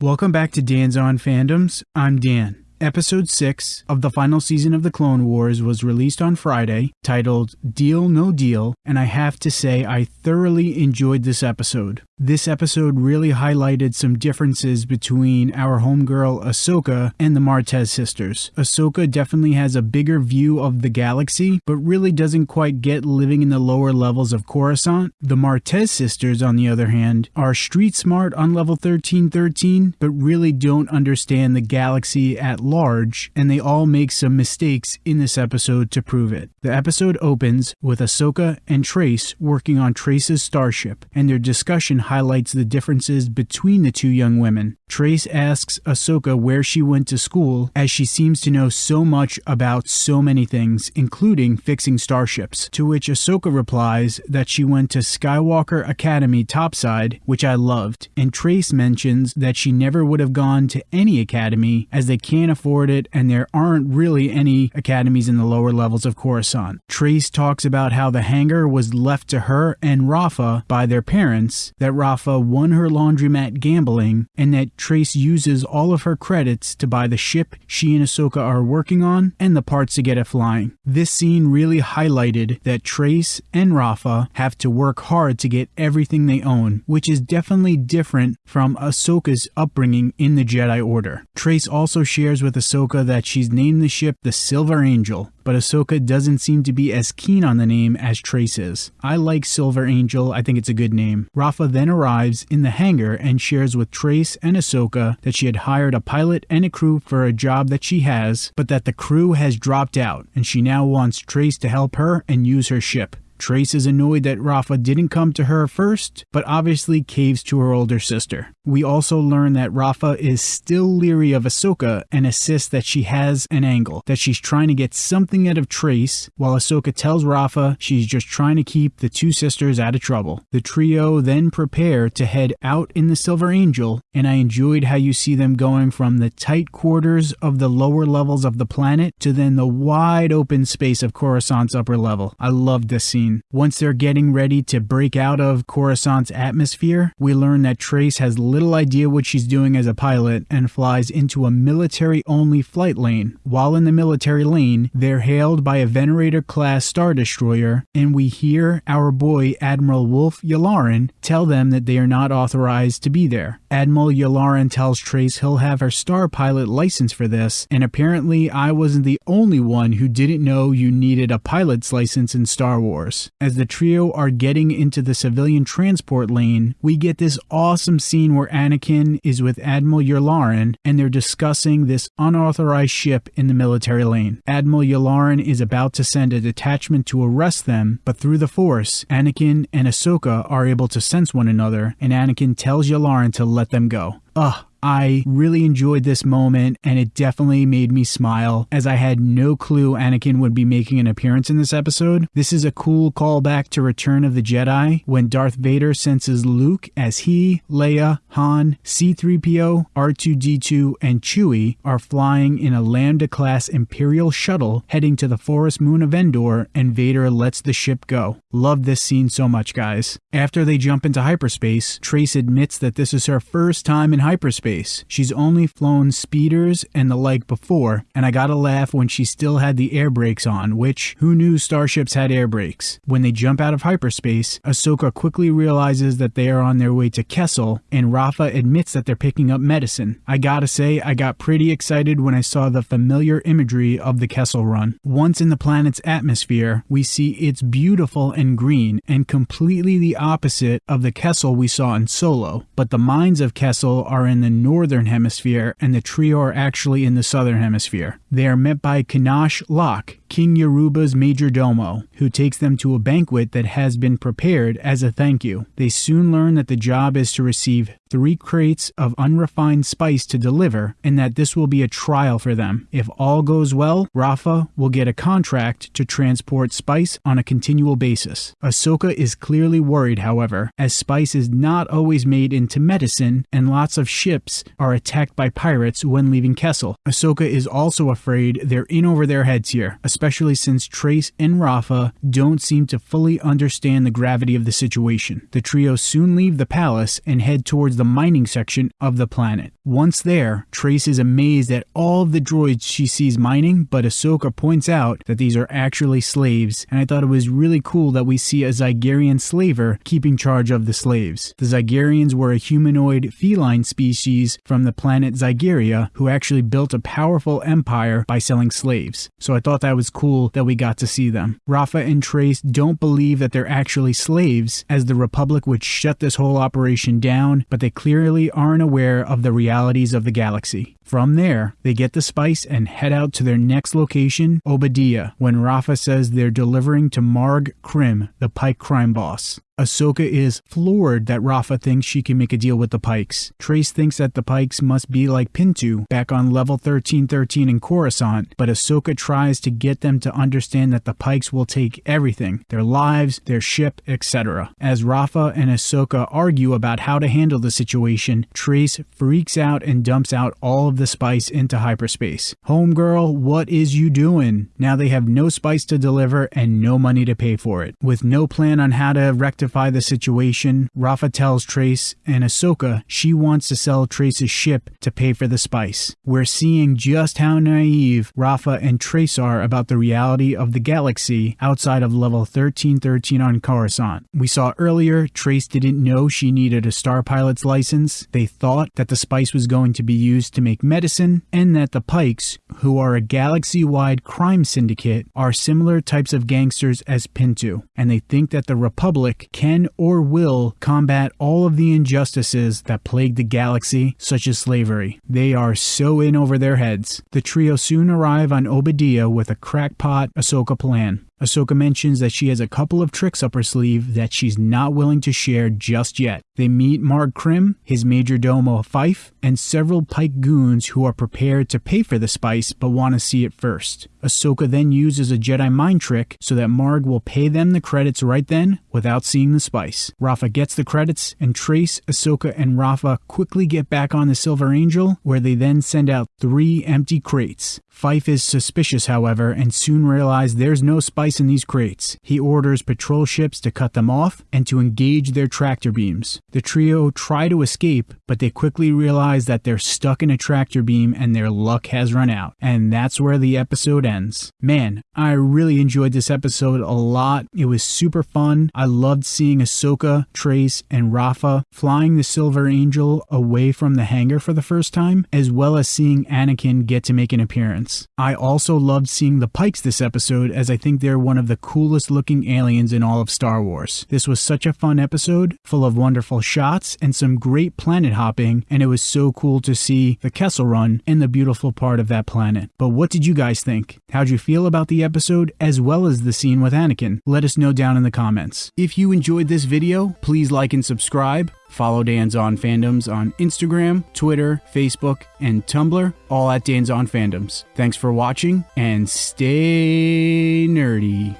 Welcome back to Dan's On Fandoms. I'm Dan. Episode 6 of the final season of The Clone Wars was released on Friday, titled Deal No Deal, and I have to say I thoroughly enjoyed this episode. This episode really highlighted some differences between our homegirl Ahsoka and the Martez sisters. Ahsoka definitely has a bigger view of the galaxy, but really doesn't quite get living in the lower levels of Coruscant. The Martez sisters, on the other hand, are street smart on level 1313, but really don't understand the galaxy at large, and they all make some mistakes in this episode to prove it. The episode opens with Ahsoka and Trace working on Trace's starship, and their discussion highlights the differences between the two young women. Trace asks Ahsoka where she went to school, as she seems to know so much about so many things, including fixing starships. To which Ahsoka replies that she went to Skywalker Academy topside, which I loved, and Trace mentions that she never would have gone to any academy as they can't afford it and there aren't really any academies in the lower levels of Coruscant. Trace talks about how the hangar was left to her and Rafa by their parents, that Rafa won her laundromat gambling, and that Trace uses all of her credits to buy the ship she and Ahsoka are working on and the parts to get it flying. This scene really highlighted that Trace and Rafa have to work hard to get everything they own, which is definitely different from Ahsoka's upbringing in the Jedi Order. Trace also shares with Ahsoka that she's named the ship the Silver Angel, but Ahsoka doesn't seem to be as keen on the name as Trace is. I like Silver Angel, I think it's a good name. Rafa then arrives in the hangar and shares with Trace and Ahsoka that she had hired a pilot and a crew for a job that she has, but that the crew has dropped out, and she now wants Trace to help her and use her ship. Trace is annoyed that Rafa didn't come to her first, but obviously caves to her older sister. We also learn that Rafa is still leery of Ahsoka and insists that she has an angle, that she's trying to get something out of Trace, while Ahsoka tells Rafa she's just trying to keep the two sisters out of trouble. The trio then prepare to head out in the Silver Angel, and I enjoyed how you see them going from the tight quarters of the lower levels of the planet to then the wide open space of Coruscant's upper level. I loved this scene. Once they're getting ready to break out of Coruscant's atmosphere, we learn that Trace has little idea what she's doing as a pilot and flies into a military only flight lane. While in the military lane, they're hailed by a Venerator class Star Destroyer, and we hear our boy Admiral Wolf Yularen tell them that they are not authorized to be there. Admiral Yularen tells Trace he'll have her star pilot license for this, and apparently I wasn't the only one who didn't know you needed a pilot's license in Star Wars. As the trio are getting into the civilian transport lane, we get this awesome scene where Anakin is with Admiral Yularen and they're discussing this unauthorized ship in the military lane. Admiral Yularen is about to send a detachment to arrest them, but through the Force, Anakin and Ahsoka are able to sense one another, and Anakin tells Yularen to let them go. Ugh, I really enjoyed this moment and it definitely made me smile as I had no clue Anakin would be making an appearance in this episode. This is a cool callback to Return of the Jedi when Darth Vader senses Luke as he, Leia, Han, C3PO, R2D2, and Chewie are flying in a Lambda class Imperial shuttle heading to the forest moon of Endor and Vader lets the ship go. Love this scene so much, guys. After they jump into hyperspace, Trace admits that this is her first time in hyperspace space. She's only flown speeders and the like before, and I gotta laugh when she still had the air brakes on, which who knew starships had air brakes? When they jump out of hyperspace, Ahsoka quickly realizes that they are on their way to Kessel, and Rafa admits that they're picking up medicine. I gotta say, I got pretty excited when I saw the familiar imagery of the Kessel run. Once in the planet's atmosphere, we see it's beautiful and green, and completely the opposite of the Kessel we saw in Solo. But the mines of Kessel are in the northern hemisphere, and the trio are actually in the southern hemisphere. They are met by Kanash Locke, King Yaruba's major domo, who takes them to a banquet that has been prepared as a thank you. They soon learn that the job is to receive three crates of unrefined spice to deliver, and that this will be a trial for them. If all goes well, Rafa will get a contract to transport spice on a continual basis. Ahsoka is clearly worried, however, as spice is not always made into medicine, and lots of ships ships are attacked by pirates when leaving Kessel. Ahsoka is also afraid they're in over their heads here, especially since Trace and Rafa don't seem to fully understand the gravity of the situation. The trio soon leave the palace and head towards the mining section of the planet. Once there, Trace is amazed at all of the droids she sees mining, but Ahsoka points out that these are actually slaves, and I thought it was really cool that we see a Zygerian slaver keeping charge of the slaves. The Zygerians were a humanoid feline species from the planet Zygeria who actually built a powerful empire by selling slaves. So I thought that was cool that we got to see them. Rafa and Trace don't believe that they're actually slaves, as the Republic would shut this whole operation down, but they clearly aren't aware of the realities of the galaxy. From there, they get the spice and head out to their next location, Oba Diah, when Rafa says they're delivering to Marg Krim, the Pike crime boss. Ahsoka is floored that Rafa thinks she can make a deal with the Pikes. Trace thinks that the Pikes must be like Pintu back on level 1313 in Coruscant, but Ahsoka tries to get them to understand that the Pikes will take everything their lives, their ship, etc. As Rafa and Ahsoka argue about how to handle the situation, Trace freaks out and dumps out all of the spice into hyperspace. Homegirl, what is you doing? Now they have no spice to deliver and no money to pay for it. With no plan on how to rectify the situation, Rafa tells Trace and Ahsoka she wants to sell Trace's ship to pay for the spice. We're seeing just how naive Rafa and Trace are about the reality of the galaxy outside of level 1313 on Coruscant. We saw earlier Trace didn't know she needed a star pilot's license. They thought that the spice was going to be used to make medicine, and that the Pikes, who are a galaxy wide crime syndicate, are similar types of gangsters as Pintu, and they think that the Republic can or will combat all of the injustices that plague the galaxy, such as slavery. They are so in over their heads. The trio soon arrive on Oba Diah with a crackpot Ahsoka plan. Ahsoka mentions that she has a couple of tricks up her sleeve that she's not willing to share just yet. They meet Marg Krim, his major domo Fife, and several Pike goons who are prepared to pay for the spice but want to see it first. Ahsoka then uses a Jedi mind trick so that Marg will pay them the credits right then without seeing the spice. Rafa gets the credits, and Trace, Ahsoka, and Rafa quickly get back on the Silver Angel, where they then send out three empty crates. Fife is suspicious, however, and soon realizes there's no spice in these crates. He orders patrol ships to cut them off and to engage their tractor beams. The trio try to escape, but they quickly realize that they're stuck in a tractor beam and their luck has run out. And that's where the episode ends. Man, I really enjoyed this episode a lot. It was super fun. I loved seeing Ahsoka, Trace, and Rafa flying the Silver Angel away from the hangar for the first time, as well as seeing Anakin get to make an appearance. I also loved seeing the Pikes this episode as I think they're one of the coolest looking aliens in all of Star Wars. This was such a fun episode, full of wonderful shots and some great planet hopping, and it was so cool to see the Kessel Run and the beautiful part of that planet. But what did you guys think? How'd you feel about the episode as well as the scene with Anakin? Let us know down in the comments. If you enjoyed this video, please like and subscribe. Follow Dan's On Fandoms on Instagram, Twitter, Facebook, and Tumblr, all at Dan's On Fandoms. Thanks for watching and stay nerdy.